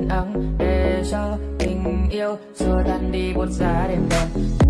yên ắng để cho tình yêu xua tan đi buốt giá đêm đông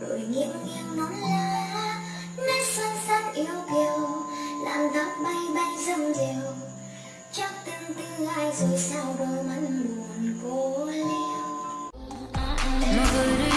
là nghiêng nghiêng nón lá nét son sắc yêu kiều, làm tóc bay bay dâm diều chắc từng tư ai rồi sao đôi mắt buồn cô liêu? À, à, à.